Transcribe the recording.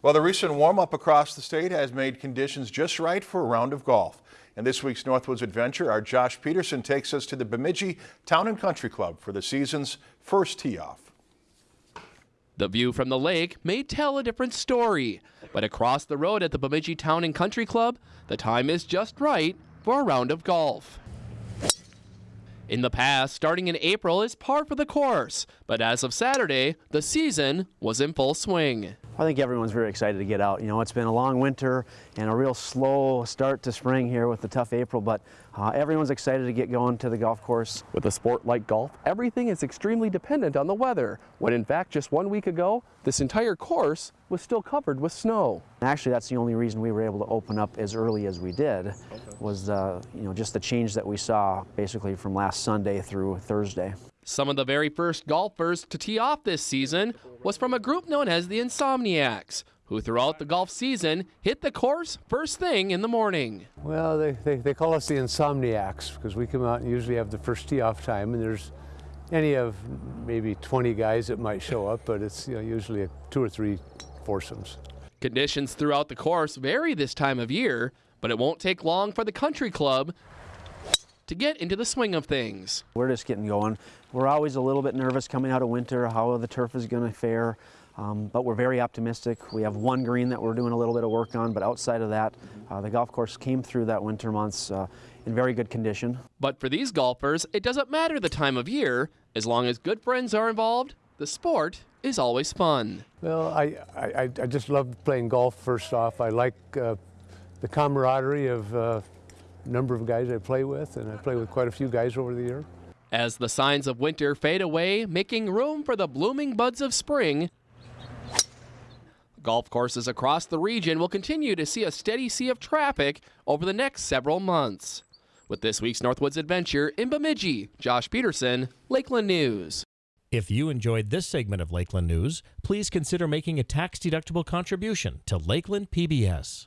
Well, the recent warm-up across the state has made conditions just right for a round of golf. In this week's Northwoods Adventure, our Josh Peterson takes us to the Bemidji Town and Country Club for the season's first tee-off. The view from the lake may tell a different story, but across the road at the Bemidji Town and Country Club, the time is just right for a round of golf. In the past, starting in April is par for the course, but as of Saturday, the season was in full swing. I think everyone's very excited to get out. You know, it's been a long winter and a real slow start to spring here with the tough April, but uh, everyone's excited to get going to the golf course. With a sport like golf, everything is extremely dependent on the weather, when in fact just one week ago, this entire course was still covered with snow. Actually, that's the only reason we were able to open up as early as we did, okay. was uh, you know just the change that we saw basically from last Sunday through Thursday. Some of the very first golfers to tee off this season was from a group known as the Insomniacs, who throughout the golf season hit the course first thing in the morning. Well, they, they, they call us the Insomniacs because we come out and usually have the first tee off time and there's any of maybe 20 guys that might show up, but it's you know, usually a two or three foursomes. Conditions throughout the course vary this time of year, but it won't take long for the country club to get into the swing of things. We're just getting going. We're always a little bit nervous coming out of winter, how the turf is going to fare, um, but we're very optimistic. We have one green that we're doing a little bit of work on, but outside of that, uh, the golf course came through that winter months uh, in very good condition. But for these golfers, it doesn't matter the time of year. As long as good friends are involved, the sport is always fun. Well, I, I, I just love playing golf first off. I like uh, the camaraderie of uh, number of guys I play with, and I play with quite a few guys over the year. As the signs of winter fade away, making room for the blooming buds of spring, golf courses across the region will continue to see a steady sea of traffic over the next several months. With this week's Northwoods Adventure in Bemidji, Josh Peterson, Lakeland News. If you enjoyed this segment of Lakeland News, please consider making a tax-deductible contribution to Lakeland PBS.